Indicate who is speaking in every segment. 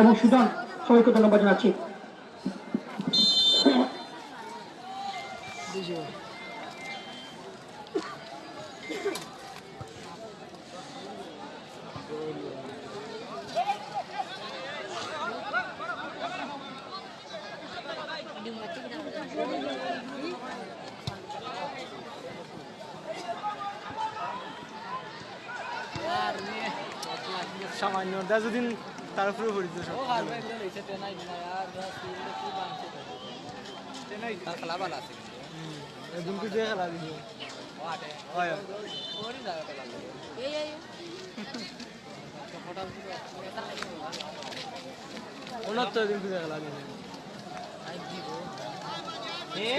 Speaker 1: এবং সুজন সবাইকে ধন্যবাদ জানাচ্ছি
Speaker 2: দিন তার উপরে পড়িত উনত্তর দিন খুঁজে খেলা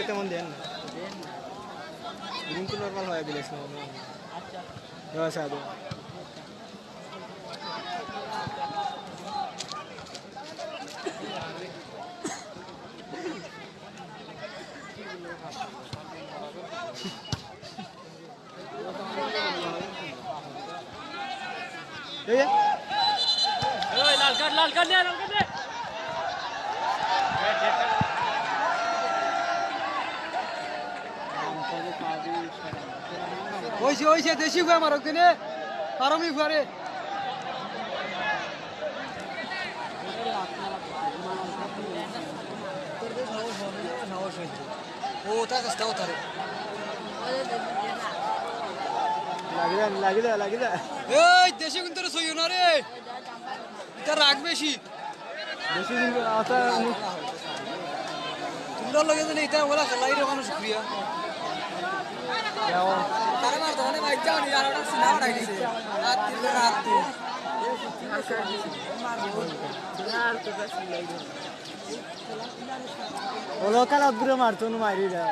Speaker 2: তেমন দেন না রিঙ্কু নর্মাল দিলে
Speaker 3: লাল
Speaker 1: কার্ড লাল কার্ড লাল কার্ড ওইসে ওইসে দেশি গো আমার ওখানে পারমি ঘরে
Speaker 2: ও তার কাছে দাও লাগিলা লাগিলা লাগিলা এই দেশি কিন্তু এটা রাগ বেশি বেশি কিন্তু আতা তোমরা লগে জানি এটা বলা খেলাই রে কোনো শুকরিয়া তারা মার মারতো মারি রা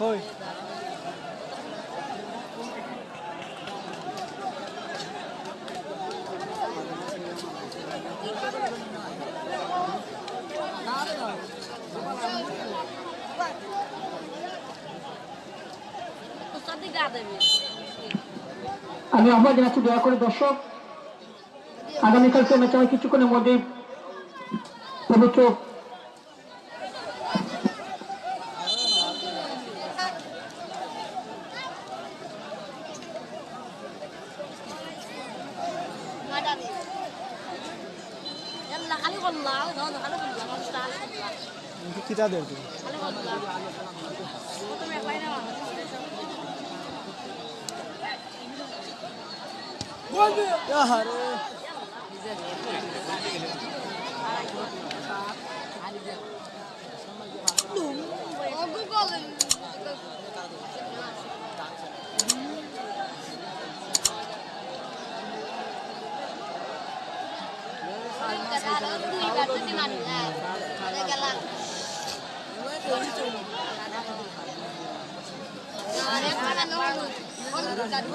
Speaker 3: Foi.
Speaker 1: আমি আহ্বান জানাচ্ছি দয়া করে দর্শক আগামীকাল সে ম্যাচ কিছুক্ষণের মধ্যে পবিত্র
Speaker 2: বাচ্চাদেরকে
Speaker 3: আহারে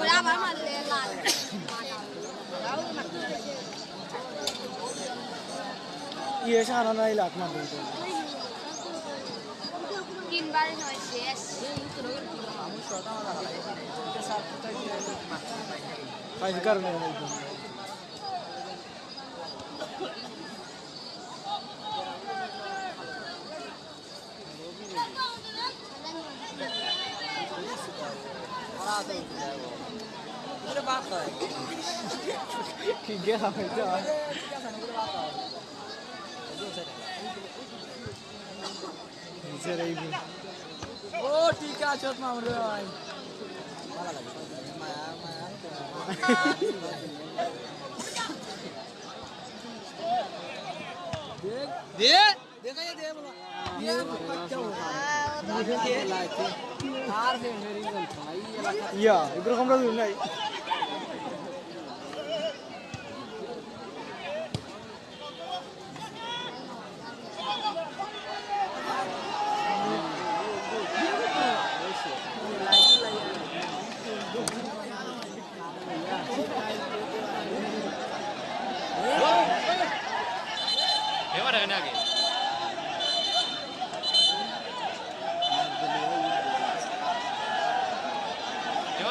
Speaker 3: Bravo, ama de la.
Speaker 2: İyi yaşa anana ile akma buldu.
Speaker 3: তিনবার নয় শেষ ফাইভ কারণে Thank you. 우리
Speaker 2: 이게 하면서. नीचे रहेगी
Speaker 3: ओ ठीक है चोट मार रहे
Speaker 2: भाई दे देखा इधर कमरा दूर तो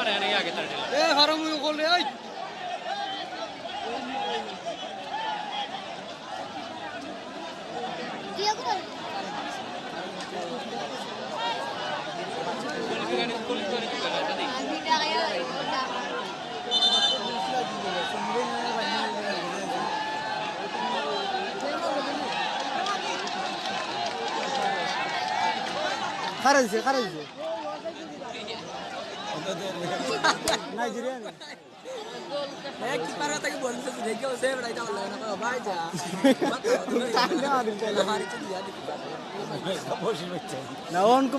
Speaker 1: ए हरम कोले ओइ खरज खरज Nigerian.
Speaker 2: Na onde que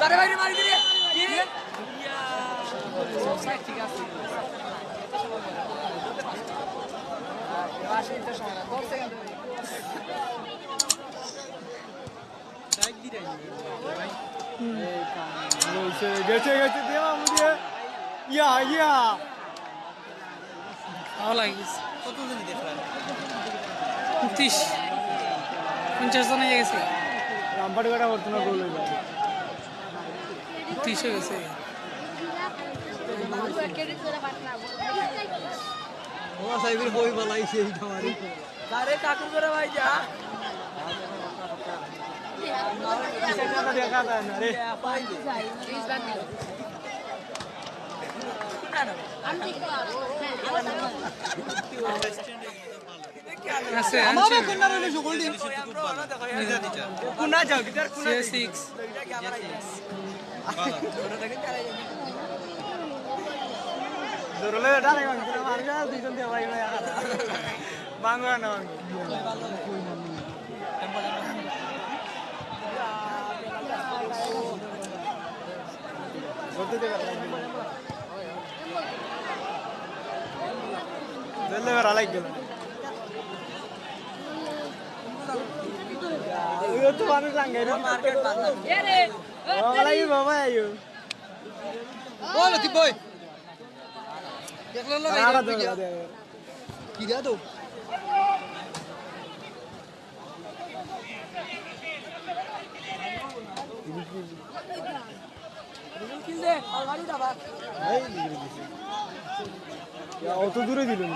Speaker 2: তারে
Speaker 3: বাইরে মারি দিলে ঠিক আছে গেছে গেছে দেওয়া দিয়ে ইয়া ইয়া
Speaker 2: ভালো লাগিস কত দিন দেখলাম উনত্রিশ পঞ্চাশ জন হয়ে গেছে রামপাট কাটা বর্তমান গোল হয়ে গেছে
Speaker 3: উনত্রিশ হয়ে গেছে
Speaker 2: বই বালাইছে
Speaker 3: আমি বাংলা না
Speaker 2: Delle verrà lei che Yo tuan langgane market banget. Iya, oh, ya deh. Oh, lagi bawa ayo. Oh, lo tiboy. Ya lo lo lagi. Kira tuh. Ya, o to dure dilim.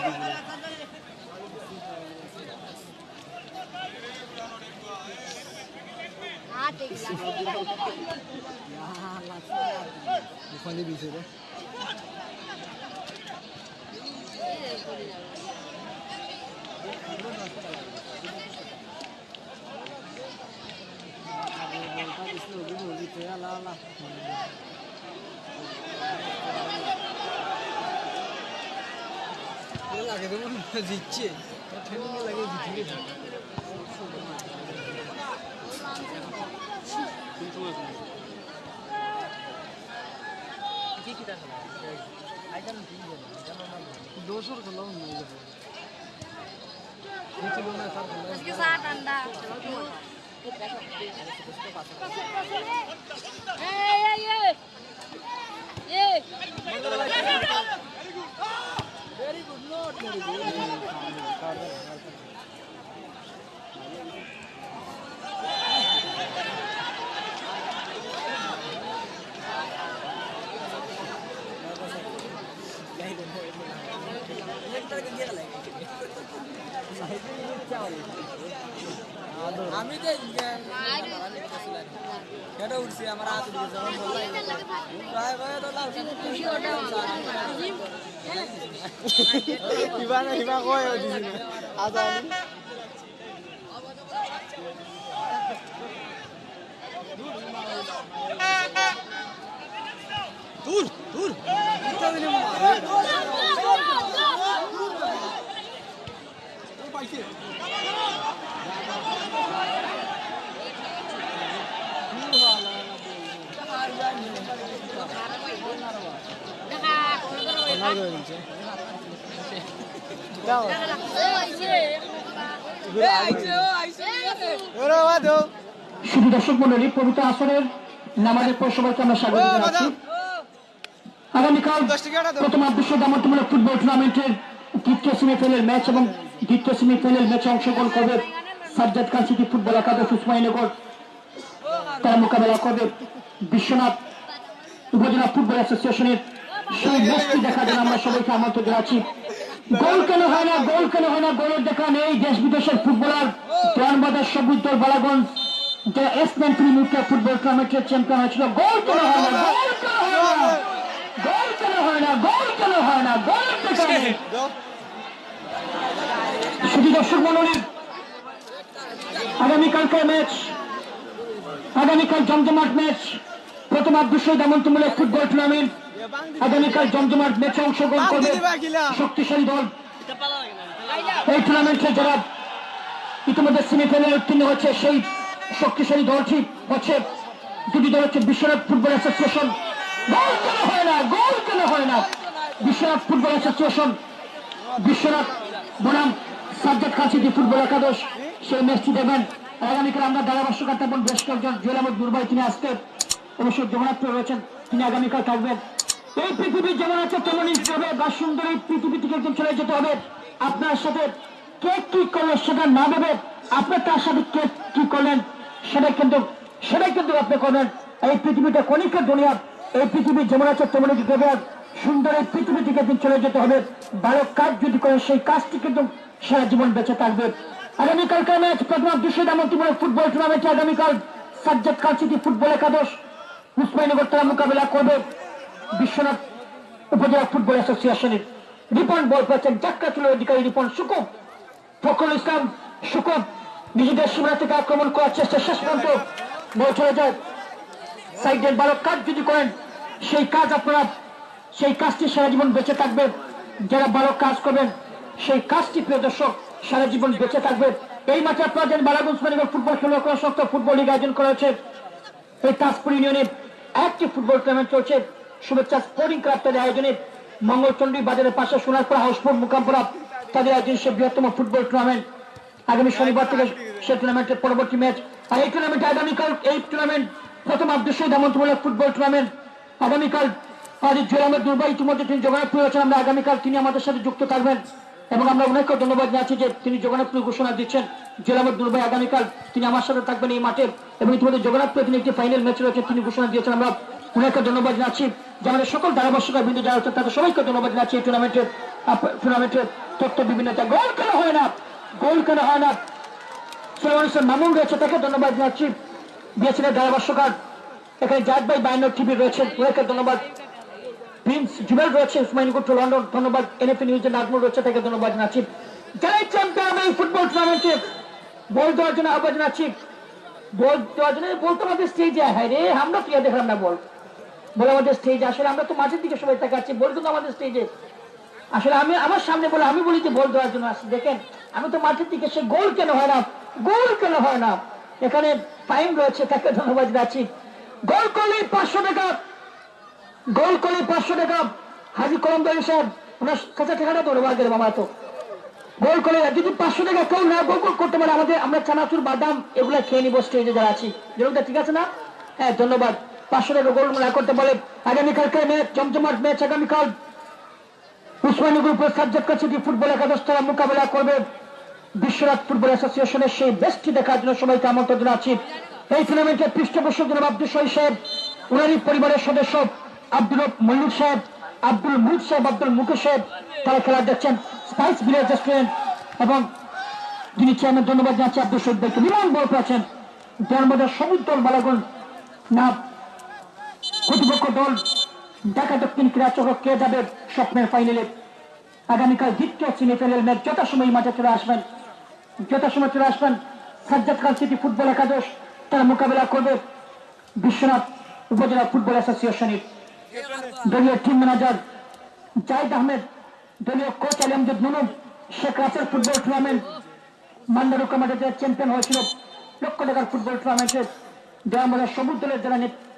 Speaker 2: ওখানে বিছে রে আল্লাহ আল্লাহ লাগে দেবো জিতছে ঠান্ডা লাগে জিতবে दो सौ रुपये लाऊं मैं नीचे बोलना सर उसके साथ
Speaker 1: अंडा ये
Speaker 3: ये ये वेरी गुड नोट আমি যে কেটে উঠছি আমার হাত কিবা না কিবা কয় আদা আচ্ছা। দূর দূর শুধু
Speaker 1: দর্শক নামাজের পর আগামীকাল ফুটবল টুর্নামেন্টের ম্যাচ এবং দ্বিতীয় ম্যাচে অংশগ্রহণ করবে সাজ্জাদ খান সিটি ফুটবল একাদশ ইসমাইনগর তার মোকাবেলা করবে বিশ্বনাথ উপজেলা ফুটবল অ্যাসোসিয়েশনের সেই দেখার জন্য আমরা সবাইকে আমন্ত্রণ গোল কেন হয় না গোল কেন হয় না গোলের দেখা নেই দেশ বিদেশের ফুটবলার দোয়ানবাজার সবুজ দল বালাগঞ্জ ফুটবল টুর্নামেন্টের চ্যাম্পিয়ন হয়েছিল গোল কেন হয় না গোল কেন হয় না গোল শুধু দর্শক মন্ডলী আগামীকালকার ম্যাচ আগামীকাল জমজমাট ম্যাচ প্রথম আদর্শ দামন্তমূলক ফুটবল টুর্নামেন্ট
Speaker 3: আগামীকাল জমজমার
Speaker 1: ম্যাচে অংশগ্রহণ করবে শক্তিশালী দল এই টুর্নামেন্টে যারা ইতিমধ্যে সেমিফাইনালে উত্তীর্ণ হচ্ছে সেই শক্তিশালী দলটি হচ্ছে দুটি দল হচ্ছে বিশ্বনাথ ফুটবল অ্যাসোসিয়েশন গোল কেন হয় না গোল কেন হয় না বিশ্বনাথ ফুটবল অ্যাসোসিয়েশন বিশ্বনাথ বনাম সাজ্জাদ খান সিটি ফুটবল একাদশ সেই ম্যাচটি আগামীকাল আমরা থাকবেন বেশ কয়েকজন জুয়েল আহমদ দুর্বাই তিনি আসতে অবশ্যই জগন্নাথ রয়েছেন তিনি আগামীকাল থাকবেন এই পৃথিবী যেমন আছে তেমনই হবে বা সুন্দর এই পৃথিবী থেকে একদম চলে যেতে হবে আপনার সাথে কে কি করলো সেটা না দেবে আপনি তার সাথে কে কি করলেন সেটা কিন্তু সেটাই কিন্তু আপনি করলেন এই পৃথিবীটা কণিকা দুনিয়া এই পৃথিবী যেমন আছে তেমনই যেতে সুন্দর এই পৃথিবী থেকে একদিন চলে যেতে হবে ভালো কাজ যদি করে সেই কাজটি কিন্তু সারা জীবন বেঁচে থাকবে আগামীকালকার ম্যাচ প্রথমা বিশ্ব দামন্তিমূলক ফুটবল টুর্নামেন্টে আগামীকাল সাজ্জাদ কাল সিটি ফুটবল একাদশ মুসমাইনগর তারা মোকাবেলা করবে বিশ্বনাথ উপজেলা ফুটবল অ্যাসোসিয়েশনের রিপন বল পেয়েছেন জাক্কা চুলের অধিকারী রিপন সুকুম ফখরুল ইসলাম সুকুম নিজেদের সীমানা থেকে আক্রমণ করার চেষ্টা শেষ পর্যন্ত বল চলে যায় সাইডের বালক কাজ যদি করেন সেই কাজ আপনারা সেই কাজটি সারা জীবন বেঁচে থাকবে যারা বালক কাজ করবেন সেই কাজটি প্রিয় দর্শক সারা জীবন বেঁচে থাকবে এই মাঠে আপনারা যেন বালাগঞ্জ মেডিকেল ফুটবল খেলা করা সত্ত্বেও ফুটবল লীগ আয়োজন করা হয়েছে এই তাজপুর ইউনিয়নে একটি ফুটবল টুর্নামেন্ট চলছে শুভেচ্ছা স্পোর্টিং ক্লাব তাদের আয়োজনে মঙ্গলচন্ডী বাজারের পাশে সোনারপুর হাউসফুল মুকামপুরা তাদের আয়োজন সে বৃহত্তম ফুটবল টুর্নামেন্ট আগামী শনিবার থেকে সে টুর্নামেন্টের পরবর্তী ম্যাচ আর এই টুর্নামেন্টে আগামীকাল এই টুর্নামেন্ট প্রথম আব্দুল আমন্ত্রমূলক ফুটবল টুর্নামেন্ট আগামীকাল আজ জোরামের দুর্বা ইতিমধ্যে তিনি জগন্নাথপুর আছেন আমরা আগামীকাল তিনি আমাদের সাথে যুক্ত থাকবেন এবং আমরা ওনাকে ধন্যবাদ জানাচ্ছি যে তিনি জগন্নাথপুর ঘোষণা দিচ্ছেন জেলামের দুর্বাই আগামীকাল তিনি আমার সাথে থাকবেন এই মাঠে এবং ইতিমধ্যে জগন্নাথপুরে তিনি একটি ফাইনাল ম্যাচ রয়েছে তিনি ঘোষণা দিয়েছেন আমরা ওনাকে ধন্যবাদ জানাচ্ছি যে আমাদের সকল ধারাভাষ্যকার বিন্দু যারা আছে তাদের সবাইকে ধন্যবাদ জানাচ্ছি এই টুর্নামেন্টের টুর্নামেন্টের তথ্য বিভিন্ন গোল কেন হয় না গোল কেন হয় না মামুন রয়েছে তাকে ধন্যবাদ জানাচ্ছি বিএসএনের ধারাভাষ্যকার এখানে জাট ভাই বায়ান্ন টিভি ওনাকে ধন্যবাদ প্রিন্স জুবেল রয়েছে লন্ডন ধন্যবাদ নিউজের নাজমুল রয়েছে তাকে ধন্যবাদ জানাচ্ছি চ্যাম্পিয়ন এই ফুটবল টুর্নামেন্টে বল দেওয়ার জন্য আহ্বান জানাচ্ছি বল দেওয়ার জন্য বলতে পারবে স্টেজে হ্যাঁ রে আমরা প্রিয়া দেখলাম না বল বলে আমাদের স্টেজ আসলে আমরা তো মাঝের দিকে সবাই তাকাচ্ছি বল কিন্তু আমাদের স্টেজে আসলে আমি আমার সামনে বলে আমি বলি যে বল দেওয়ার জন্য আসছি দেখেন আমি তো মাঠের দিকে সে গোল কেন হয় না গোল কেন হয় না এখানে টাইম রয়েছে তাকে ধন্যবাদ জানাচ্ছি গোল করলে পাঁচশো টাকা গোল করলে পাঁচশো টাকা হাজি কলমদারি সাহেব ওনার কাছে টাকাটা দৌড়বাগের মামা তো গোল করলে যদি পাঁচশো টাকা কেউ না গোল করতে পারে আমাদের আমরা চানাচুর বাদাম এগুলা খেয়ে নিবো স্টেজে যারা আছি যেরকমটা ঠিক আছে না হ্যাঁ ধন্যবাদ পাঁচশো টাকা গোল মেলা করতে বলে আগামীকালকে ম্যাচ জমজমাট ম্যাচ আগামীকাল উসমানী গ্রুপের সাবজেক্ট কাছে ফুটবল একাদশ তারা মোকাবেলা করবে বিশ্বনাথ ফুটবল অ্যাসোসিয়েশনের সেই ম্যাচটি দেখার জন্য সবাইকে আমন্ত্রণ আছি এই টুর্নামেন্টে পৃষ্ঠপোষক জনাব আব্দুল শহীদ সাহেব উনারি পরিবারের সদস্য আব্দুল মল্লিক সাহেব আব্দুল মুদ সাহেব আব্দুল মুকেশ সাহেব তারা খেলা দেখছেন স্পাইস ভিলেজ রেস্টুরেন্ট এবং যিনি চেয়ারম্যান ধন্যবাদ জানাচ্ছি আব্দুল শহীদ ভাইকে বিমান বল পেয়েছেন ধর্মদার সমুদ্র বালাগুন না কর্তৃপক্ষ দল ঢাকা দক্ষিণ ক্রীড়া চক্র কে যাবে স্বপ্নের ফাইনালে আগামীকাল দ্বিতীয় সেমিফাইনাল ম্যাচ যথাসময় মাঠে চলে আসবেন যথাসময় চলে আসবেন সাজ্জাদ খান সিটি ফুটবল একাদশ তার মোকাবেলা করবে বিশ্বনাথ উপজেলা ফুটবল অ্যাসোসিয়েশনের দলীয় টিম ম্যানেজার জাহিদ আহমেদ দলীয় কোচ আলিমজুদ নুনুম শেখ রাসের ফুটবল টুর্নামেন্ট মান্ডারু কমান্ডার চ্যাম্পিয়ন হয়েছিল লক্ষ টাকার ফুটবল টুর্নামেন্টের দেওয়া সবুজ দলের যারা নেতৃত্ব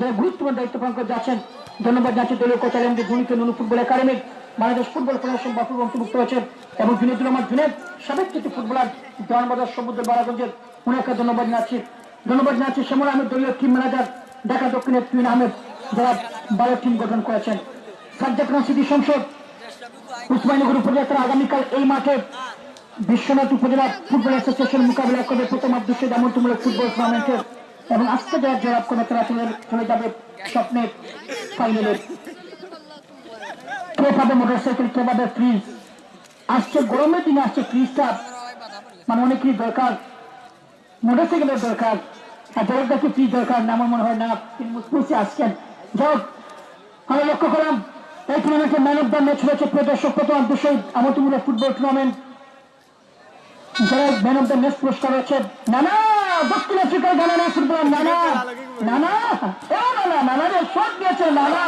Speaker 1: যারা গুরুত্বপূর্ণ দায়িত্ব পালন করে যাচ্ছেন ধন্যবাদ জানছি দলীয় কোচার আলমদি গুণিত নুনু ফুটবল একাডেমির বাংলাদেশ ফুটবল ফেডারেশন বাফুর অন্তর্ভুক্ত হয়েছে এবং জুনেদুল রহমান জুনেদ সাবেক কিছু ফুটবলার বাজার সমুদ্র বারাগঞ্জের উনাকে ধন্যবাদ জানাচ্ছি ধন্যবাদ জানাচ্ছি শ্যামল আহমেদ দলীয় টিম ম্যানেজার ঢাকা দক্ষিণের তুইন আহমেদ যারা বারো টিম গঠন করেছেন সাজ্জাদ সিটি সংসদ উসমানীগুর উপজেলা আগামীকাল এই মাঠে বিশ্বনাথ উপজেলা ফুটবল অ্যাসোসিয়েশন মোকাবিলা করবে প্রথম আদর্শ দামন্তমূলক ফুটবল টুর্নামেন্টের এবং আজকে জয়ের জবাব কোনো চলাচলের চলে যাবে স্বপ্নের ফাইনালে কে পাবে মোটরসাইকেল কে পাবে ফ্রিজ আসছে গরমের দিনে আসছে ফ্রিজটা মানে অনেকই দরকার মোটরসাইকেলের দরকার আর জগৎটাকে ফ্রিজ দরকার না আমার মনে হয় না তিনি মুসপুসে আসছেন যাই আমরা লক্ষ্য করলাম এই টুর্নামেন্টে ম্যান অফ দ্য ম্যাচ হয়েছে প্রদর্শক প্রথম দুশো আমতুমূলক ফুটবল টুর্নামেন্ট যারা ম্যান অফ দ্য ম্যাচ পুরস্কার নানা দক্ষিণ আফ্রিকার গানা নানা নানা নানা নানা রে দিয়েছে নানা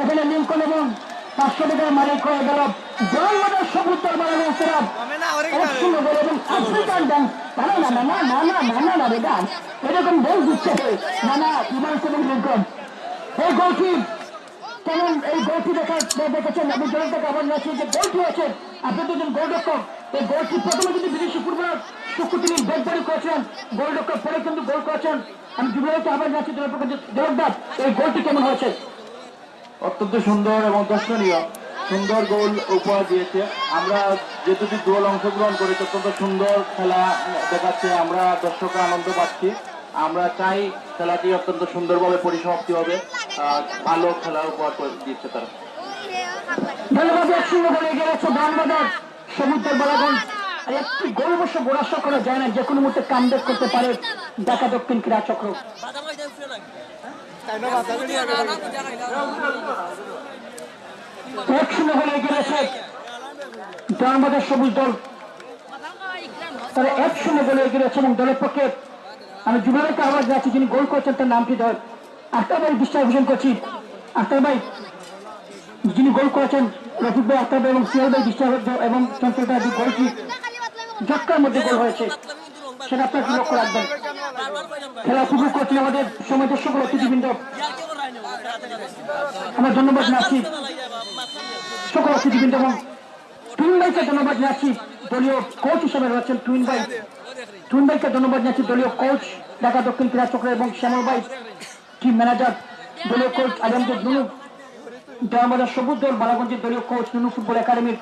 Speaker 1: এখানে লিঙ্কন এবং পাঁচশো টাকার মালিক হয়ে গেল আমি জোর থেকে আমার নাচি যে গোলটি আছে এই গোলটি প্রথমে হয়েছে অত্যন্ত সুন্দর এবং
Speaker 2: দর্শনীয় সুন্দর গোল উপহার দিয়েছে আমরা যেহেতু গোল অংশগ্রহণ করেছি অত্যন্ত সুন্দর খেলা দেখাচ্ছে আমরা দর্শকরা আনন্দ পাচ্ছি আমরা চাই খেলাটি অত্যন্ত সুন্দরভাবে পরিসমাপ্তি হবে ভালো খেলা উপহার দিচ্ছে তারা
Speaker 1: সমুদ্রের গোল যায় না যে মুহূর্তে করতে পারে দক্ষিণ ক্রীড়া চক্র
Speaker 2: এক সময় হলে গেলেছে
Speaker 1: আমাদের সবুজ দল তারা এক সময় বলে গেলেছে এবং দলের পক্ষে আমি যুবরাজকে আবার যাচ্ছি যিনি গোল করছেন তার নামটি ধর আক্তার ভাই বিশ্বাস ভূষণ করছি আক্তার ভাই যিনি গোল করেছেন রফিক ভাই আক্তার ভাই এবং সিয়াল ভাই বিশ্বাস এবং চঞ্চল ভাই গোলটি যক্কার মধ্যে গোল হয়েছে সেটা আপনার লক্ষ্য রাখবেন খেলা উপভোগ করছেন আমাদের সময় দর্শক অতিথিবৃন্দ আমরা ধন্যবাদ নাসিব কষ্ট সকল সুযোগবিন্দু এবং টুইন ভাইকে ধন্যবাদ জানাচ্ছি দলীয় কোচ হিসেবে রয়েছেন টুইন ভাই টুইন ভাইকে ধন্যবাদ জানাচ্ছি দলীয় কোচ ঢাকা দক্ষিণ ক্রীড়া চক্র এবং শ্যামল ভাই টিম ম্যানেজার দলীয় কোচ আলমদের নুনু দেওয়ানবাজার সবুজ দল বালাগঞ্জের দলীয় কোচ নুনু ফুটবল একাডেমির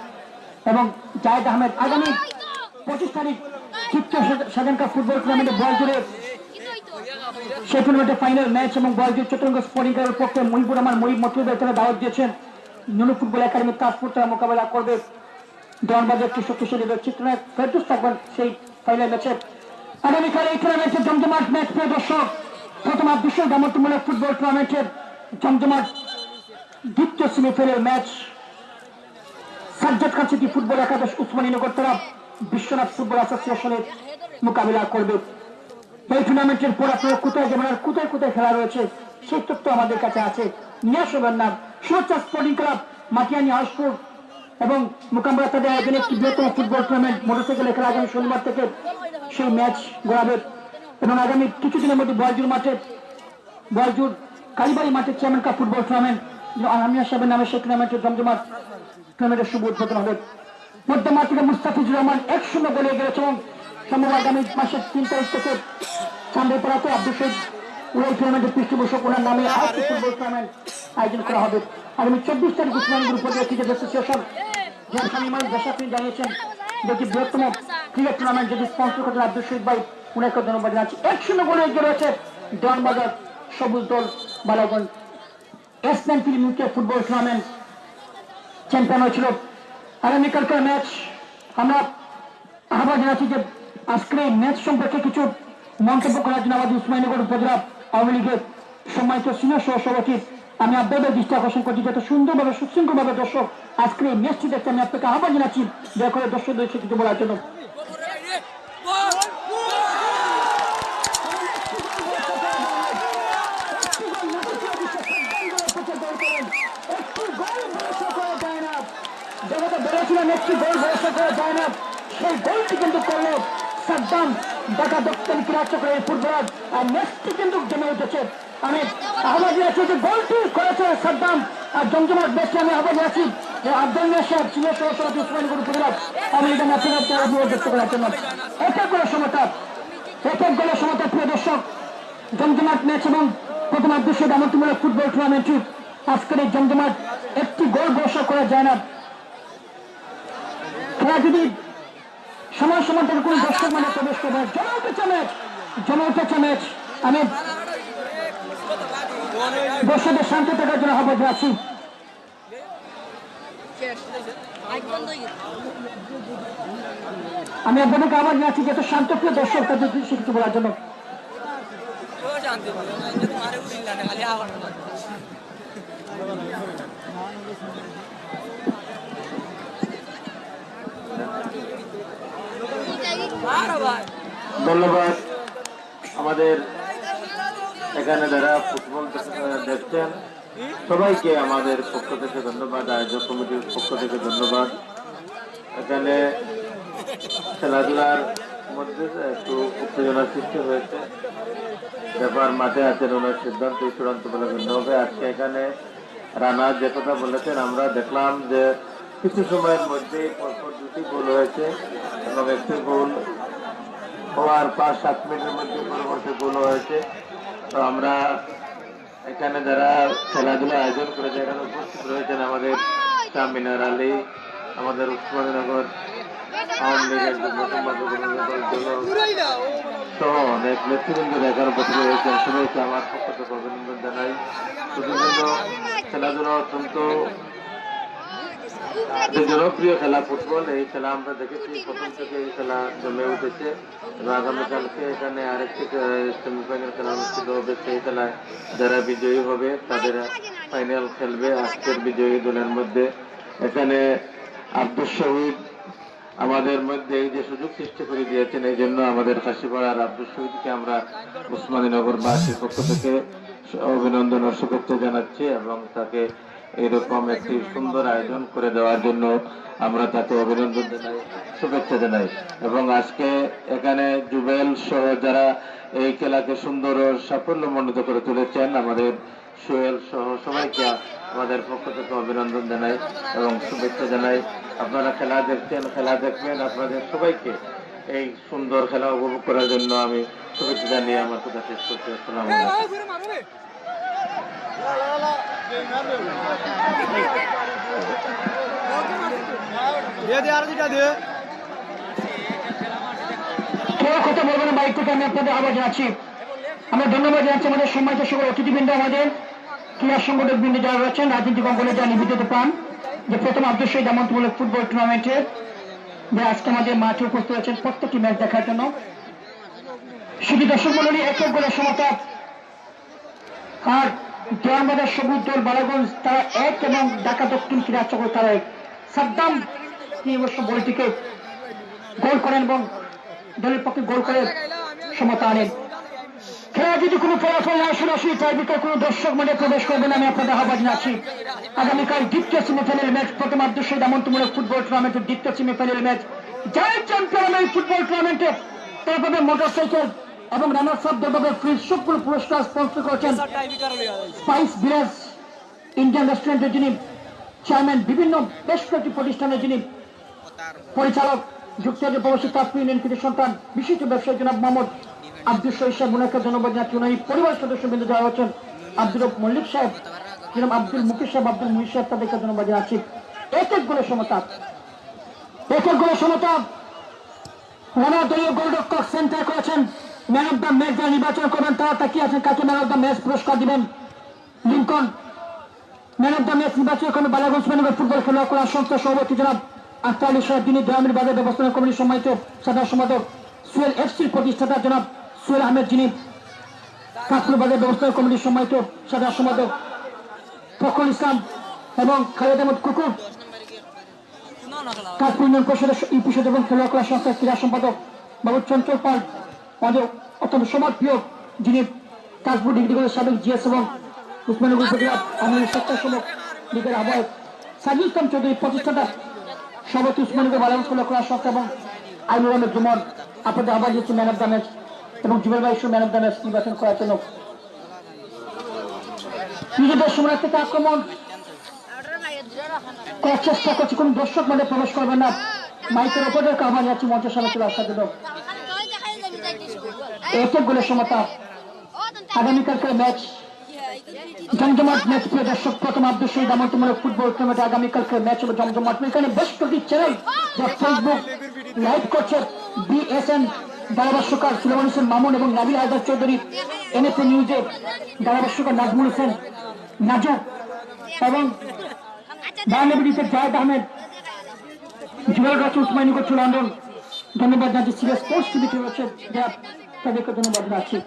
Speaker 1: এবং জায়দ আহমেদ আগামী পঁচিশ তারিখ চিত্ত সাধারণকার ফুটবল টুর্নামেন্টে বল জুড়ে সেই টুর্নামেন্টে ফাইনাল ম্যাচ এবং বল জুড়ে চট্টগ্রাম স্পোর্টিং ক্লাবের পক্ষে মহিবুর রহমান মহিব মতুবের দাওয়াত দিয়েছেন ইউনি ফুটবল একাডেমি তাজপুর তারা মোকাবেলা করবে দলবাজার কিশোর কিশোরীদের চিত্রনায়ক ফেরদুস থাকবেন সেই ফাইনাল ম্যাচে আগামীকাল এই টুর্নামেন্টের জমজমাট ম্যাচ প্রিয় দর্শক প্রথম বিশ্ব দামত্বমূলক ফুটবল টুর্নামেন্টের জমজমাট দ্বিতীয় সেমিফাইনাল ম্যাচ সাজ্জাদ কাছিটি ফুটবল একাদশ উসমানীনগর তারা বিশ্বনাথ ফুটবল অ্যাসোসিয়েশনের মোকাবিলা করবে এই টুর্নামেন্টের পর আপনারা কোথায় যাবেন আর কোথায় কোথায় খেলা রয়েছে সেই তথ্য আমাদের কাছে আছে নিয়ে আসবেন না সুরচা স্পোর্টিং ক্লাব মাটিয়ানি হাউসপুর এবং মোকামরা তাদের আয়োজনে একটি বৃহত্তম ফুটবল টুর্নামেন্ট মোটরসাইকেলে খেলা আগামী শনিবার থেকে সেই ম্যাচ গড়াবে এবং আগামী কিছুদিনের মধ্যে বয়জুর মাঠে বয়জুর কালীবাড়ি মাঠে চেয়ারম্যান কাপ ফুটবল টুর্নামেন্ট আমিয়া সাহেবের নামে সেই টুর্নামেন্টের জমজমার টুর্নামেন্টের শুভ উদ্বোধন হবে মধ্যমাঠ থেকে মুস্তাফিজুর রহমান এক শূন্য বলে গেছে এবং সম্ভব আগামী মাসের তিন তারিখ থেকে চান্দিপাড়াতে Abdul Sheikh football tournament champion হয়েছিল আগামীকালকার ম্যাচ আমরা আহ্বান জানাচ্ছি যে আজকের এই ম্যাচ সম্পর্কে কিছু মন্তব্য করার জন্য আমাদের উসমানীনগর উপজেলা আওয়ামী লীগের সম্মানিত সিনিয়র সহসভাপতির আমি আপনাদের দৃষ্টি আকর্ষণ করছি যত সুন্দরভাবে সুশৃঙ্খলভাবে দর্শক আজকে এই ম্যাচটি দেখতে আমি আপনাকে আহ্বান জানাচ্ছি দয়া করে দর্শকদের কিছু বলার জন্য জগতে বলেছিলাম একটি গোল ভরসা করা যায় না সেই গোলটি কিন্তু করল সাদ্দাম ঢাকা দক্ষিণ ক্রীড়া চক্রের ফুটবলার মেসটি কিন্তু জমে উঠেছে আমি আহমদিয়া যে গোলটি করেছে সাদ্দাম আর জমজমাট বেশি আমি আহমদ আছি আব্দুল উসমান আমি এটা করার জন্য গোলের সমতা গোলের সমতা প্রিয় দর্শক জমজমাট ম্যাচ এবং দামতিমূলক ফুটবল টুর্নামেন্টটি আজকের এই জমজমাট একটি গোল বর্ষা করা যায় না খেলা যদি সময় সমান্তর কোন দর্শক মানে প্রবেশ করবে জমে উঠেছে ম্যাচ জমে উঠেছে ম্যাচ আমি
Speaker 3: দর্শকদের শান্তি থাকার জন্য হবে আছি আমি
Speaker 1: আপনাদেরকে আবার নিয়ে আছি যে তো শান্ত প্রিয় দর্শক তাদের কিছু বলার জন্য
Speaker 3: খালি ধন্যবাদ
Speaker 2: আমাদের এখানে যারা ফুটবল দেখছেন সবাইকে আমাদের পক্ষ থেকে ধন্যবাদ আয়োজক কমিটির পক্ষ থেকে ধন্যবাদ এখানে খেলাধুলার মধ্যে একটু উত্তেজনার সৃষ্টি হয়েছে ব্যাপার মাঠে আছেন ওনার সিদ্ধান্ত চূড়ান্ত বলে গণ্য হবে আজকে এখানে রানা যে কথা বলেছেন আমরা দেখলাম যে কিছু সময়ের মধ্যেই পরপর একটি গোল হয়েছে এবং একটি গোল হওয়ার পাঁচ সাত মিনিটের মধ্যে পরবর্তী গোল হয়েছে তো আমরা এখানে যারা খেলাধুলা আয়োজন করেছে এখানে উপস্থিত রয়েছেন আমাদের তামিনার আলী আমাদের উসমানীনগর তো অনেক দেখার আমার খেলাধুলা অত্যন্ত যে জনপ্রিয় খেলা ফুটবল এই খেলা আমরা দেখেছি প্রথম থেকে এই খেলা জমে উঠেছে এবং আগামীকালকে এখানে আরেকটি সেমিফাইনাল খেলা অনুষ্ঠিত হবে সেই খেলায় যারা বিজয়ী হবে তাদের ফাইনাল খেলবে আজকের বিজয়ী দলের মধ্যে এখানে আব্দুল শহীদ আমাদের মধ্যে এই যে সুযোগ সৃষ্টি করে দিয়েছেন এই জন্য আমাদের কাশিপাড়ার আব্দুল শহীদকে আমরা উসমানীনগর বাসীর পক্ষ থেকে অভিনন্দন ও শুভেচ্ছা জানাচ্ছি এবং তাকে এরকম একটি সুন্দর আয়োজন করে দেওয়ার জন্য আমরা তাকে অভিনন্দন জানাই শুভেচ্ছা জানাই এবং আজকে এখানে জুবেল সহ যারা এই খেলাকে সুন্দর ও সাফল্য সাফল্যমণ্ডিত করে তুলেছেন আমাদের সোহেল সহ সবাইকে আমাদের পক্ষ থেকে অভিনন্দন জানাই এবং শুভেচ্ছা জানাই আপনারা খেলা দেখছেন খেলা দেখবেন আপনাদের সবাইকে এই সুন্দর খেলা উপভোগ করার জন্য আমি শুভেচ্ছা জানিয়ে আমার কথা শেষ করতে আসলাম
Speaker 1: দে দে আর দুটা দে কথা রাজনৈতিক অঙ্গনে যা নিবেদিত পান যে প্রথম আব্দুল শহীদ ফুটবল টুর্নামেন্টের যে আজকে আমাদের মাঠে উপস্থিত আছেন প্রত্যেকটি ম্যাচ দেখার জন্য শুধু দর্শক মন্ডলী এক এক গোলের সমতা আর দোয়ারবাজার সবুজ দল বালাগঞ্জ তারা এক এবং ঢাকা দক্ষিণ ক্রীড়াচকর তারা এক সাদ্দাম তিনি অবশ্য বলটিকে গোল করেন এবং দলের পক্ষে গোল করে সমতা আনেন খেলা যদি কোনো ফলাফল না আসলে আসি টাইবিকে কোনো দর্শক মানে প্রবেশ করবেন আমি আপনাদের আহ্বান জানাচ্ছি আগামীকাল দ্বিতীয় সেমিফাইনাল ম্যাচ প্রথম আদর্শ দামন্তমূলক ফুটবল টুর্নামেন্টের দ্বিতীয় semifinal match joint champion football টুর্নামেন্টে তারপরে মোটরসাইকেল এবং রানার্স আপ দলভাবে শুক্র পুরস্কার স্পন্সর করেছেন স্পাইস ভিলেজ ইন্ডিয়ান রেস্টুরেন্টের যিনি চেয়ারম্যান বিভিন্ন বেশ কয়েকটি প্রতিষ্ঠানের যিনি পরিচালক যুক্তরাজ্যের প্রবাসী কাশ্মীর ইউনিয়ন সন্তান বিশিষ্ট ব্যবসায়ী জনাব মোহাম্মদ আব্দুল শহীদ সাহেব মনে ওনাকে ধন্যবাদ জানাচ্ছি উনি পরিবার সদস্য বিন্দু যারা হচ্ছেন আব্দুল মল্লিক সাহেব জনাব আব্দুল মুকেশ সাহেব আব্দুল মুহিদ সাহেব তাদেরকে ধন্যবাদ জানাচ্ছি এক এক গোলের সমতা এক এক গোলের সমতা রানা দলীয় গোলরক্ষক সেন্টার করেছেন ম্যান অব দ্য ম্যাচ যারা নির্বাচন করবেন তারা তাকে আপনি কাকে ম্যান অব দ্য ম্যাচ পুরস্কার দিবেন Lincoln man of the match নির্বাচন করবেন বালাগঞ্জ ম্যানগর ফুটবল খেলোয়াড় করার সংস্থা সভাপতি জনাব আখতার আলী সাহেব তিনি গ্রামীণ বাজার ব্যবস্থাপনা কমিটির সম্মানিত সাধারণ সম্পাদক সুয়েল এফসির প্রতিষ্ঠাতা জনাব সুয়েল আহমেদ যিনি কাকুর বাজার ব্যবস্থাপনা কমিটির সম্মানিত সাধারণ সম্পাদক ফখরুল ইসলাম এবং খালেদ আহমদ কুকুর কাকুর ইউনিয়ন পরিষদের ইউপি এবং খেলোয়াড় করার সংস্থার ক্রীড়া সম্পাদক বাবু চঞ্চল পাল আমাদের অত্যন্ত যিনি কাশপুর ডিগ্রি কলেজের সাবেক জিএস এবং উসমানগর আমাদের লীগের আহ্বায়ক ইসলাম প্রতিষ্ঠাতা সভাপতি উসমানগর সত্তা এবং আইনুর জুমন আপনাদের ম্যান অফ দ্য ম্যাচ এবং Jubel man of the match নির্বাচন করার জন্য নিজেদের সময় থেকে আক্রমণ করার চেষ্টা করছি কোন দর্শক মানে প্রবেশ করবেন না মাইকের ওপরের কারণ যাচ্ছে মঞ্চ সভা চলে আসার জন্য এক গোলের সমতা আগামীকালকার ম্যাচ জমজমাট ম্যাচ প্রিয় দর্শক প্রথম আব্দুল শহীদ দামন্তমূলক ফুটবল টুর্নামেন্টে আগামীকালকে ম্যাচ হবে জমজমাট এখানে বেশ কয়েকটি চ্যানেল যা ফেসবুক লাইভ করছে বিএসএন ধারাভাষ্যকার সুলেমান হোসেন মামুন এবং নাবিল হায়দার চৌধুরী এনএসএ নিউজে ধারাভাষ্যকার নাজমুল হোসেন নাজু এবং বায়ানবিডিসের জায়দ আহমেদ জুয়েল গাছ উসমানী করছিল আন্দোলন ধন্যবাদ জানছি সিরিয়াস স্পোর্টস টিভি রয়েছে তাদেরকে ধন্যবাদ জানাচ্ছি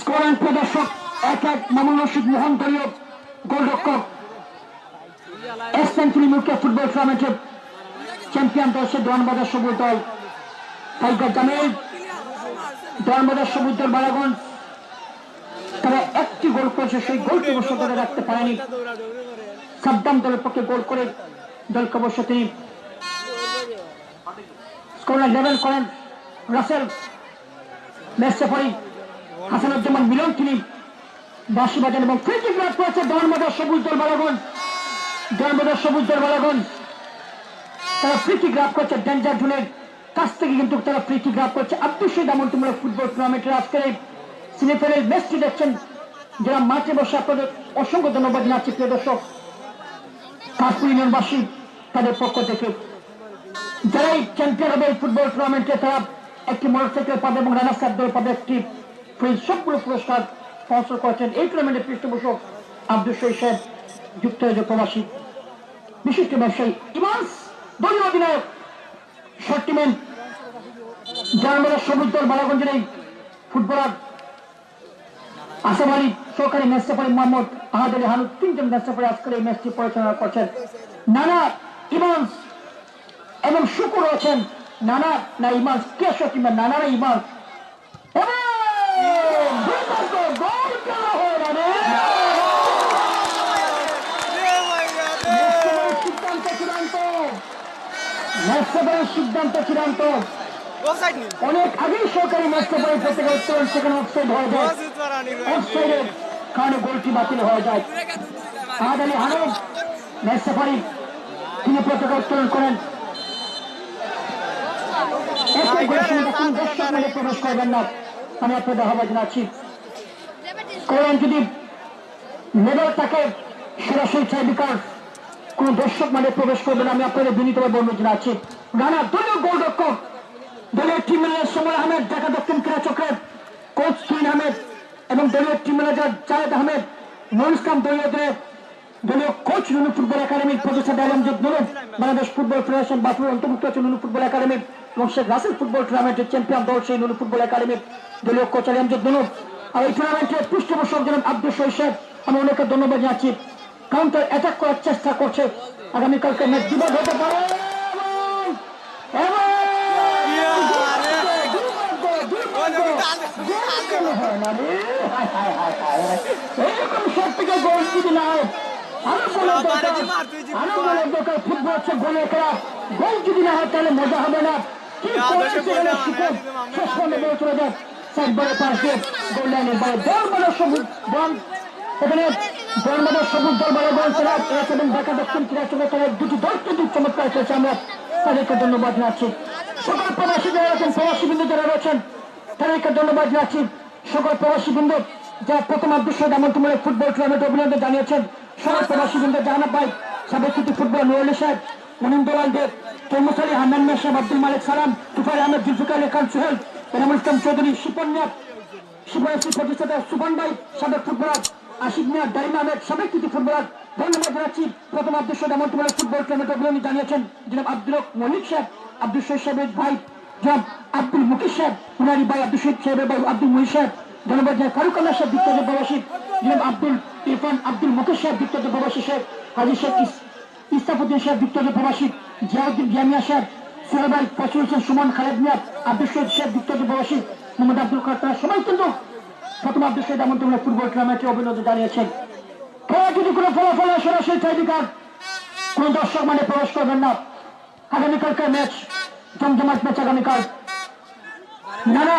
Speaker 3: স্কোরিং প্রদর্শক
Speaker 1: এক এক মামুন রশিদ মোহন দলীয় এস সেঞ্চুরি মুখ্য ফুটবল টুর্নামেন্টের চ্যাম্পিয়ন দলছে দোয়ানবাজার সবুজ দল টাইগার জামিল দোয়ানবাজার সবুজ দল বারাগঞ্জ তারা একটি গোল করেছে সেই গোলটি অবশ্য ধরে রাখতে পারেনি সাদ্দাম দলের পক্ষে গোল করে দলকে অবশ্য তিনি লেভেল করেন রাসেল হাসানুজ্জামান মিলন তিনি বাঁশি বাজান এবং ফ্রিকিক লাভ করেছে সবুজ দল বালাগন সবুজ দল বালাগন তারা ফ্রিকিক লাভ করছে ডেঞ্জার জুনের কাছ থেকে কিন্তু তারা ফ্রিকিক লাভ করছে আব্দুল শহীদ ফুটবল টুর্নামেন্টের আজকের এই সিনেফেলের ম্যাচটি দেখছেন যারা মাঠে বসে আপনাদের অসংখ্য ধন্যবাদ জানাচ্ছি প্রিয় দর্শক কাশ্মীর ইউনিয়নবাসী তাদের পক্ষ থেকে যারাই চ্যাম্পিয়ন হবে এই ফুটবল টুর্নামেন্টে তারা একটি মোটরসাইকেল পাবে এবং রানার সাহেবদের পাবে একটি সবগুলো পুরস্কার স্পন্সর করেছেন এই টুর্নামেন্টের পৃষ্ঠপোষক আব্দুল শহীদ সাহেব যুক্তরাজ্য প্রবাসী বিশিষ্ট ব্যবসায়ী ইমান্স দলীয় অধিনায়ক শর্টিম্যান যারা আমরা সবুজ দল বালাগঞ্জের এই ফুটবলার আসিফ মোহাম্মদ আহাদ আলী হানুদ তিনজন এই ম্যাচটি পরিচালনা করছেন নানা ইমান এবং শুকুর আছেন নানা না কে কিংবা নানা সিদ্ধান্ত অনেক আগেই সরকারি মাস্টার সেখানে অফসাইড হয়ে যায় অফসাইডের কারণে গোলটি বাতিল হয়ে যায় আলী তিনি করেন প্রবেশ করবেন না আমি আপনাদের জানাচ্ছি যদি সরাসরি চাইবি কোন দর্শক মানে প্রবেশ করবেন আমি আপনাদের বিনীতভাবে অনুরোধ জানাচ্ছি রানা দলীয় রক্ষক দলীয় টিম সময় আহমেদ ঢাকা দক্ষিণ ক্রীড়া চক্রের কোচ সুইন আহমেদ এবং দলীয় টিম ম্যানেজার জায়দ আহমেদ নুর ইসলাম দলীয় দলীয় কোচ নুনু ফুটবল একাডেমির প্রফেসর আলমজিৎ নুনু বাংলাদেশ ফুটবল ফেডারেশন বাফুর অন্তর্ভুক্ত আছে নুনু ফুটবল একাডেমির এবং শেখ রাসেল ফুটবল টুর্নামেন্টের চ্যাম্পিয়ন দল সেই নুনু ফুটবল একাডেমির দলীয় কোচ আলমজিৎ নুনু আর এই টুর্নামেন্টের পৃষ্ঠপোষক যেমন আব্দুল শৈশেদ আমি অনেকে ধন্যবাদ জানাচ্ছি কাউন্টার অ্যাটাক করার চেষ্টা করছে আগামীকালকে ম্যাচ বিবাদ হতে পারে এবং এরকম সত্যিকার গোল চমৎকার খেলেছে ধন্যবাদ জানাচ্ছি সকল প্রবাসী যারা আছেন প্রবাসী বিন্দু যারা রয়েছেন তাদেরকে ধন্যবাদ জানাচ্ছি সকল প্রবাসী বৃন্দ যারা প্রথম আদর্শ দামন্তমূলক ফুটবল টুর্নামেন্ট অভিনন্দন জানিয়েছেন সকল প্রবাসী বৃন্দ জাহানা ভাই সাবেকৃতি ফুটবল নুরুল সাহেব মনিন্দুলাল দেব তরমুস আলী হান্নান মেশাব আব্দুল মালিক সালাম তুফার আহমেদ জুলফিকার খান সোহেল এনামুল ইসলাম চৌধুরী শিপন মিয়া শিপন প্রতিষ্ঠাতা সুপন ভাই সাবেক ফুটবলার আশিক মিয়া ডাইম আহমেদ সাবেকৃতি ফুটবলার ধন্যবাদ জানাচ্ছি প্রথম আদর্শ সৈয়দ ফুটবল টুর্নামেন্ট অভিনন্দন জানিয়েছেন জনাব আব্দুল মলিক সাহেব আব্দুল সৈয়দ সাহেবের ভাই আব্দুল মুকির সাহেব উনারি ভাই আব্দুল শহীদ সাহেবের ভাই আব্দুল মহি সাহেব জনবাদ জয় ফারুক আল্লাহ সাহেব বিখ্যাত বাবাসিদ জনাব আব্দুল ইরফান আব্দুল মুকির সাহেব বিখ্যাত বাবাসি সাহেব হাজির শেখ ইস্তাফুদ্দিন সাহেব বিখ্যাত বাবাসি জিয়াউদ্দিন জামিয়া সাহেব সোহেবাই ফসল হোসেন সুমন খালেদ মিয়া আব্দুল শহীদ সাহেব বিখ্যাত বাবাসি মোহাম্মদ আব্দুল কাতার সবাই কিন্তু প্রথম আব্দুল শহীদ আমন্ত্রণ তোমরা ফুটবল টুর্নামেন্টে অভিনন্দন জানিয়েছেন খেলা যদি কোনো ফলাফল আসে না সেই চাইদিকার কোন দর্শক মানে প্রবেশ করবেন না আগামীকালকার ম্যাচ জমজমাট ম্যাচ আগামীকাল নানা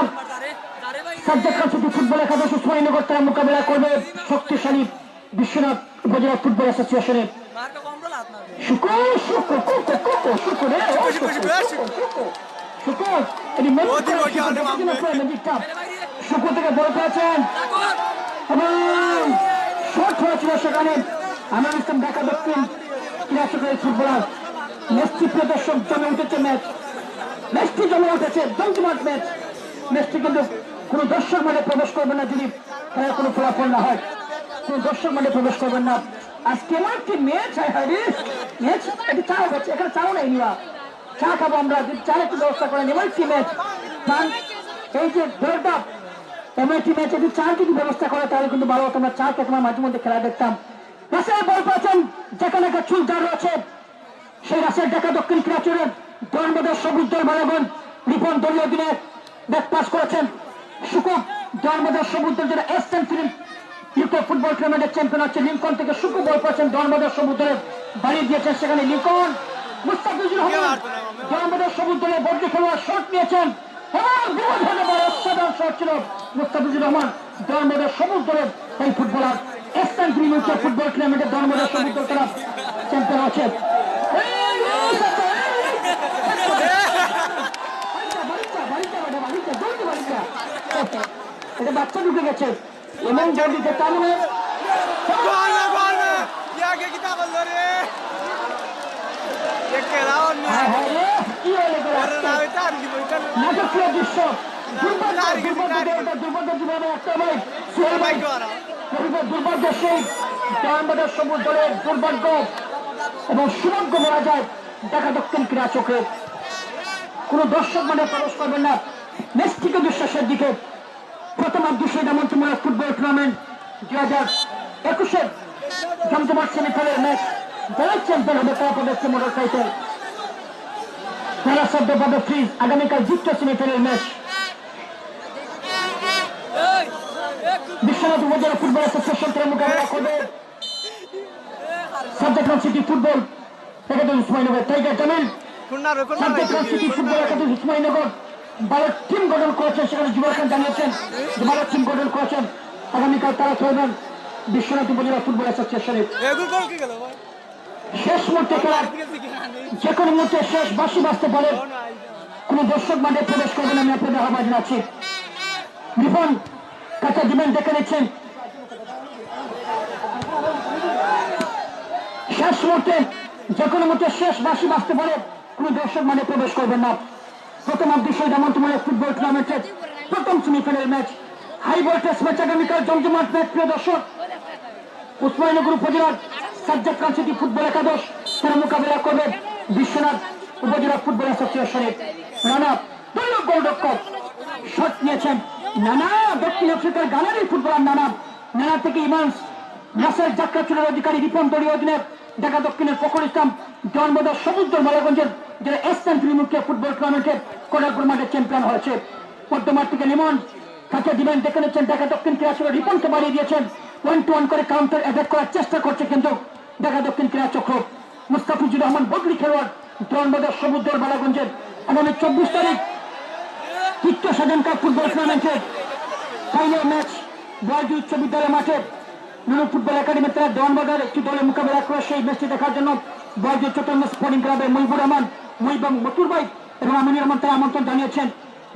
Speaker 1: সাবজেক্ট কাছুটি ফুটবল একাদশ সুরেন্দ্রগড় তারা মোকাবেলা করবে শক্তিশালী বিশ্বনাথ উপজেলা ফুটবল অ্যাসোসিয়েশনের সেখানে আমার দেখা দেখতেন ক্রীড়া ফুটবলার মেসি প্রদর্শক জমে উঠেছে ম্যাচ ম্যাচটি জমে উঠেছে বেঞ্চমার্ক ম্যাচ ম্যাচটি কিন্তু কোনো দর্শক মানে প্রবেশ করবেন না যদি খেলার কোনো ফলাফল না হয় কোনো দর্শক মানে প্রবেশ করবেন না আজকে আমার কি ম্যাচ হয় হ্যাঁ ম্যাচ এটা চা হচ্ছে এখানে চাও নাই নিবা চা খাবো আমরা চা একটি ব্যবস্থা করে এবার কি ম্যাচ এই যে এমন একটি ম্যাচ যদি চার যদি ব্যবস্থা করে তাহলে কিন্তু ভালো হতো আমরা চার তোমার মাঝে মধ্যে খেলা দেখতাম রাশিয়ার বল পাচ্ছেন যেখানে একটা চুলদার রয়েছে সেই রাশিয়ার দেখা দক্ষিণ ক্রীড়া গণবাদের সবুজ দল মালাগণ রিপন দলীয় দিনে ব্যাট পাস করেছেন সুকুব দলবাজার সবুজ দল যারা এসছেন ফিরেন ইউকে ফুটবল টুর্নামেন্টের চ্যাম্পিয়ন হচ্ছে লিঙ্কন থেকে সুকু বল পাচ্ছেন দলবাজার সবুজ দলের বাড়িয়ে দিয়েছেন সেখানে লিঙ্কন মুস্তাফিজুর রহমান দলবাজার সবুজ দলের বর্জ্য খেলোয়াড় শট নিয়েছেন ফুটবলার ফুটবল টুর্নামেন্টের দলবাজার সবুজ দল চ্যাম্পিয়ন হচ্ছে এটা বাচ্চা ঢুকে গেছে এমন জোর দিতে তার দুর্ভাগ্য সেই সবুজ দলের দুর্ভাগ্য এবং সুমন্ত মারা যায় দেখা দক্ষিণ ক্রীড়া চোখে কোন দর্শক মানে প্রবেশ করবেন না নিশ্চিত বিশ্বাসের দিকে প্রথম দুশোটা মন্ত্রমূলক ফুটবল টুর্নামেন্ট দুই হাজার একুশের জমজমার সেমিফাইনাল ম্যাচ যারা চ্যাম্পিয়ন হবে তারা পাবে হচ্ছে মোটর সাইকেল যারা শব্দ পাবে ফ্রিজ আগামীকাল জিতল সেমিফাইনাল ম্যাচ বিশ্বনাথ উপজেলা ফুটবল অ্যাসোসিয়েশন তারা মোকাবেলা করবে subject city football secretary Ismailnagar tiger Jamil subject Bharat team গঠন করেছেন সেখানে যুবরাজ খান জানিয়েছেন যে ভারত টিম গঠন করেছেন আগামীকাল তারা খেলবেন বিশ্বনাথ উপজেলা ফুটবল অ্যাসোসিয়েশনে শেষ মুহূর্তে খেলা যে কোনো মুহূর্তে শেষ বাসি বাঁচতে পারে কোন দর্শক মাঠে প্রবেশ করবেন আমি আপনাদের আহ্বান জানাচ্ছি রিপন কাঁচা ডিমেন্ড দেখে নিচ্ছেন শেষ মুহূর্তে যে কোনো মতো শেষ বাসি বাঁচতে পারে কোন দর্শক মানে প্রবেশ করবেন না প্রথম অর্ধশয় জামন্তমূলক ফুটবল টুর্নামেন্টের প্রথম semifinal match high voltage match আগামীকাল জমজমাট ম্যাচ প্রিয় দর্শক উসমানীনগর উপজেলার সাজ্জাদ খান সিটি ফুটবল একাদশ তারা মোকাবিলা করবেন বিশ্বনাথ উপজেলা ফুটবল অ্যাসোসিয়েশনের রানা দুর্লভ গোলরক্ষক শট নিয়েছেন নানা দক্ষিণ আফ্রিকার গানারি ফুটবলার নানা নানা থেকে ইমান্স নাসের যাত্রা চুরের অধিকারী রিপন দলীয় অধিনায়ক ঢাকা দক্ষিণের ফখর ইসলাম জন্মদার সমুদ্র মালাগঞ্জের যারা এসএন ত্রিমুখে ফুটবল টুর্নামেন্টে কোটাগুর মাঠে চ্যাম্পিয়ন হয়েছে পদ্মমার থেকে লিমন কাছে ডিমান্ড ডেকে নিচ্ছেন ঢাকা দক্ষিণ ক্রীড়া চক্র রিপনকে বাড়িয়ে দিয়েছেন ওয়ান টু ওয়ান করে কাউন্টার অ্যাটাক করার চেষ্টা করছে কিন্তু ঢাকা দক্ষিণ ক্রীড়া চক্র মুস্তাফিজুর রহমান বগরি খেলোয়াড় জন্মদার সমুদ্র মালাগঞ্জের আগামী চব্বিশ তারিখ চিত্ত সাধন কাপ ফুটবল টুর্নামেন্টের ফাইনাল ম্যাচ বয়াজি উচ্চ বিদ্যালয় মাঠে নুনু ফুটবল একাডেমির তারা বাজার একটি দলের মোকাবেলা করে সেই ম্যাচটি দেখার জন্য বয়জ চট্টগ্রাম স্পোর্টিং ক্লাবের মহিবুর রহমান মুহিবং মতুর ভাই এবং আমিনুর রহমান তারা আমন্ত্রণ জানিয়েছেন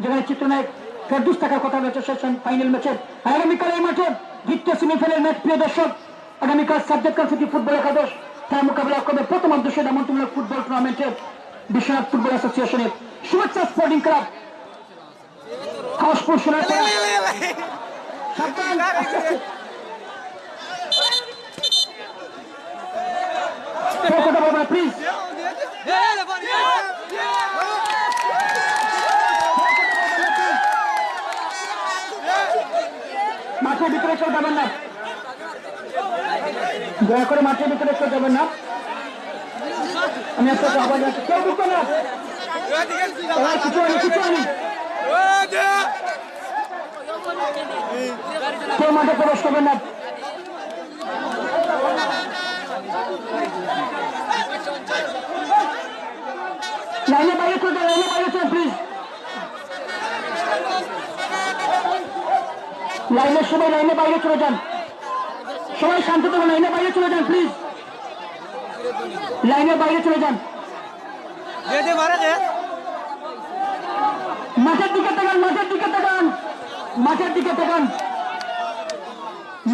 Speaker 1: যেখানে চিত্রনায়ক ফেরদুস থাকার কথা রয়েছে শেষ ফাইনাল ম্যাচে আগামীকাল এই মাঠে দ্বিতীয় সেমিফাইনাল ম্যাচ প্রিয় দর্শক আগামীকাল সাবজেক্ট কাল সিটি ফুটবল একাদশ তার মোকাবেলা করবে প্রথম অধ্যক্ষ আমন্ত্রণমূলক ফুটবল টুর্নামেন্টের বিশ্বনাথ ফুটবল অ্যাসোসিয়েশনের শুভেচ্ছা স্পোর্টিং ক্লাব হাউসফুল শোনার Talk on the please. মাঠের ভিতরে কেউ যাবেন না দয়া করে মাঠের ভিতরে কেউ যাবেন না
Speaker 3: আমি আপনাকে আবার যাচ্ছি কেউ ঢুকবে না কিছু আনি কিছু আনি কেউ মাঠে প্রবেশ করবেন না
Speaker 1: লাইনে বাইরে চলবে লাইনে বাইরে চলবে প্লিজ লাইনের সময় লাইনে বাইরে চলে যান সবাই শান্ত থাকুন লাইনে বাইরে চলে যান প্লিজ লাইনে বাইরে চলে যান মাঠের দিকে তাকান মাঠের দিকে তাকান মাঠের দিকে তাকান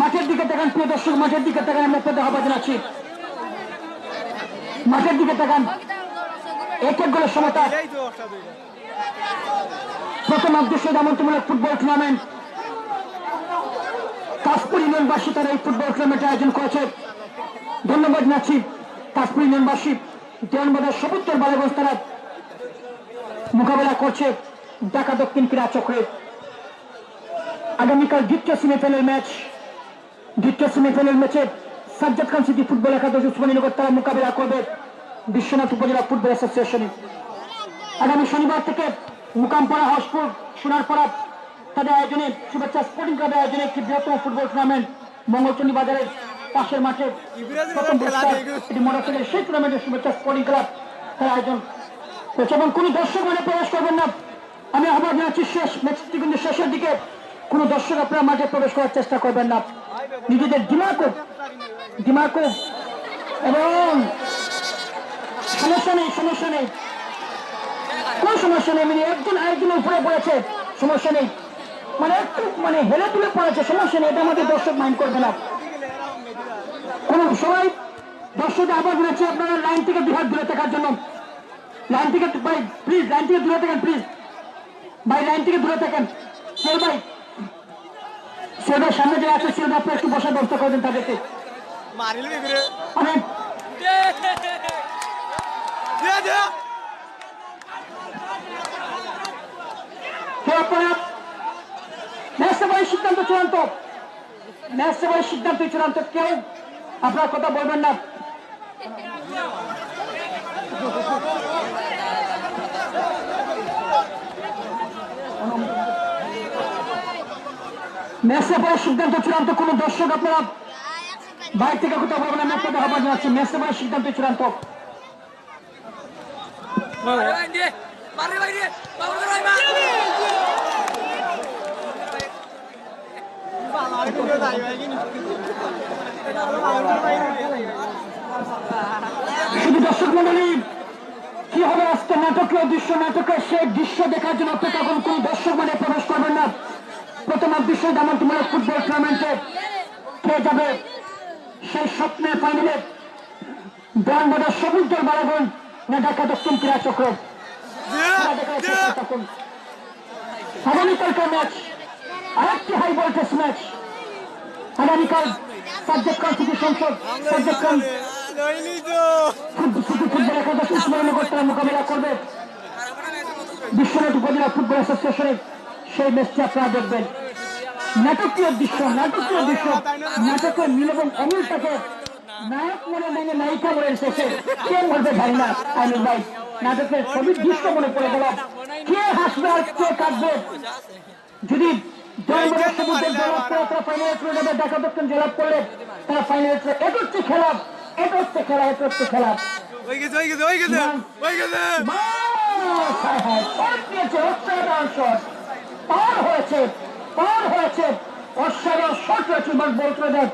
Speaker 1: মাঠের দিকে তাকান প্রিয় দর্শক মাঠের দিকে তাকান আমরা পেতে আহ্বান জানাচ্ছি মাঠের দিকে তাকান
Speaker 3: এক এক গোলের সমতা
Speaker 1: প্রথম আবদুল আমন্ত্রণমূলক ফুটবল টুর্নামেন্ট কাশপুর ইউনিয়নবাসী তারা এই ফুটবল টুর্নামেন্টের আয়োজন করেছে ধন্যবাদ নাচি কাশপুর ইউনিয়নবাসী দেওয়ানবাজার সবুত্তর বালাগঞ্জ তারা মোকাবেলা করছে ঢাকা দক্ষিণ ক্রীড়া চক্রে আগামীকাল দ্বিতীয় সেমিফাইনাল ম্যাচ দ্বিতীয় সেমিফাইনাল ম্যাচে সাজ্জাদ খান সিটি ফুটবল একাদশ উসমানীনগর তারা মোকাবিলা করবে বিশ্বনাথ উপজেলা ফুটবল অ্যাসোসিয়েশনে আগামী শনিবার থেকে মুকামপাড়া হসপুর সোনারপাড়া তাদের আয়োজনে শুভেচ্ছা স্পোর্টিং ক্লাবের আয়োজনে একটি বৃহত্তম ফুটবল টুর্নামেন্ট মঙ্গলচন্ডী বাজারের পাশের মাঠে প্রথম মোটরসাইকেল সেই টুর্নামেন্টের শুভেচ্ছা স্পোর্টিং ক্লাব তার আয়োজন করছে এবং কোনো দর্শক মানে প্রবেশ করবেন না আমি আহ্বান জানাচ্ছি শেষ ম্যাচটি কিন্তু শেষের দিকে কোনো দর্শক আপনারা মাঠে প্রবেশ করার চেষ্টা করবেন না নিজেদের দিমাগ দিমাকু এবং সমস্যা নেই সমস্যা নেই কোনো সমস্যা নেই মানে একজন আরেকজনের উপরে পড়েছে সমস্যা নেই মানে একটু মানে হেলে তুলে পড়েছে সমস্যা নেই এটা আমাদের দর্শক মাইন্ড করবে না কোনো সবাই দর্শক আবার বলেছে আপনারা লাইন থেকে বিভাগ দূরে থাকার জন্য লাইন থেকে ভাই প্লিজ লাইন থেকে দূরে থাকেন প্লিজ ভাই লাইন থেকে দূরে থাকেন সেল ভাই সেল ভাই সামনে যারা আছে সেল ভাই একটু বসার ব্যবস্থা করে দেন তাদেরকে মারিল বিগুরে দে সিদ্ধান্ত চূড়ান্ত ম্যাচসভায় সিদ্ধান্ত চূড়ান্ত কেউ আপনার কথা বলবেন না ম্যাচসভায় সিদ্ধান্ত চূড়ান্ত কোনো দর্শক আপনারা বাইরে থেকে কোথাও পাবো না ম্যাচটা আহ্বান যাচ্ছে মেসে মানে সিদ্ধান্ত চূড়ান্ত
Speaker 2: শুধু দর্শক মন্ডলী
Speaker 1: কি হবে আজকে নাটকীয় দৃশ্য নাটকের সেই দৃশ্য দেখার জন্য অপেক্ষা করুন কোন দর্শক মানে প্রবেশ করবেন না প্রথম দৃশ্য যেমন তোমার ফুটবল টুর্নামেন্টে কে যাবে সেই স্বপ্নে পাইলে ব্রাহ্মণের সমুদ্র দল মারাগুন না ঢাকা দক্ষিণ ক্রীড়া চক্র আগামীকালকার ম্যাচ আরেকটি হাই ভোল্টেজ ম্যাচ আগামীকাল সাজ্জাদ খান সংসদ সাজ্জাদ মোকাবিলা করবে বিশ্বনাথ উপজেলা ফুটবল অ্যাসোসিয়েশনের সেই ম্যাচটি আপনারা দেখবেন নাটকীয় দৃশ্য নাটকীয় দৃশ্য নাটকের মিল এবং অমিলটাকে নায়ক মনে মনে নায়িকা মনে এসেছে কে বলতে পারি না আমি ভাই নাটকের সবই দৃশ্য মনে পড়ে গেল কে হাসবে আর কে কাঁদবে যদি ফাইনাল খেলা খেলা হয়ে গেছে হ্যাঁ, হ্যাঁ। হয়েছে পার হয়েছে অশ্বারোহ শট রয়েছে বলপ্রদেব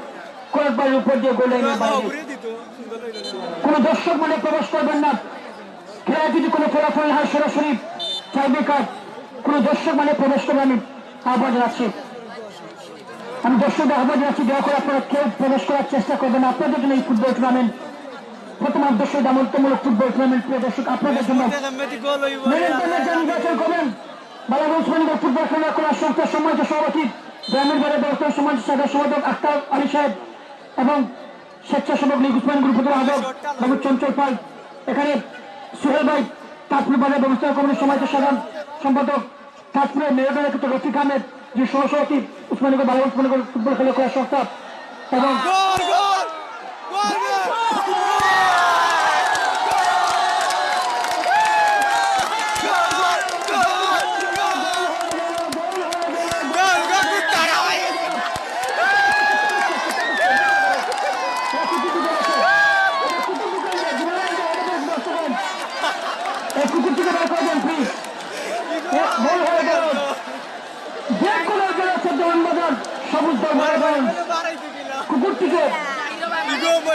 Speaker 1: কয়েকবার উপর দিয়ে গোলে কোন দর্শক মনে প্রবেশ করবেন না খেলা যদি কোনো ফলাফল হয় সরাসরি টাইব্রেকার কোন দর্শক মানে প্রবেশ করবে আমি আহ্বান জানাচ্ছি আমি দর্শকদের আহ্বান জানাচ্ছি দেওয়া করে আপনারা কেউ প্রবেশ করার চেষ্টা করবেন আপনাদের জন্য এই ফুটবল টুর্নামেন্ট প্রথম আদর্শ দামন্তমূলক ফুটবল টুর্নামেন্ট প্রিয় দর্শক আপনাদের জন্য নির্বাচন করবেন বাবা উসমানীদের ফুটবল খেলা করার সংস্থার সম্মানিত সভাপতি গ্রামীণ বাড়ির ব্যবস্থার সম্মানিত সাধারণ সম্পাদক আক্তার আলী সাহেব এবং স্বেচ্ছাসেবক লীগ উসমান গ্রুপের বাবু চঞ্চল পাল এখানে সোহেল ভাই তাজপুর বাজার ব্যবস্থা কমিটির সমাজ সাধারণ সম্পাদক রফিক আহমেদ যে সহসভাপতি উসমানীগর বাবা উসমানীগর ফুটবল খেলা করার সংস্থা এবং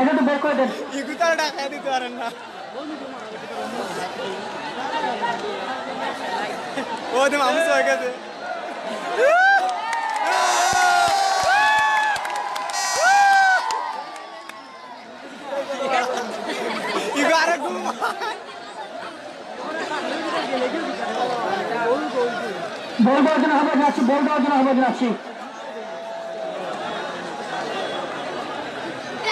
Speaker 2: এটা তো বের করে দেন ইগুতার টাকা দিতে পারেন না ও তো
Speaker 3: মামু সবাই কাছে ইগো আরে ঘুমা
Speaker 1: বল দেওয়ার জন্য হবে যাচ্ছি বল দেওয়ার জন্য হবে যাচ্ছি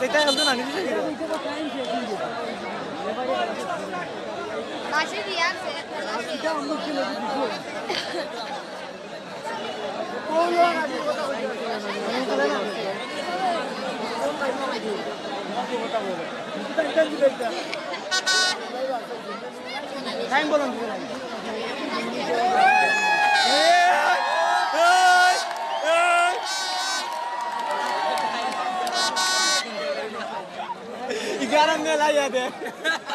Speaker 3: detay aldın hani güzel gidiyor. Başka bir yer Time bolon. ग्यारह मेला याद है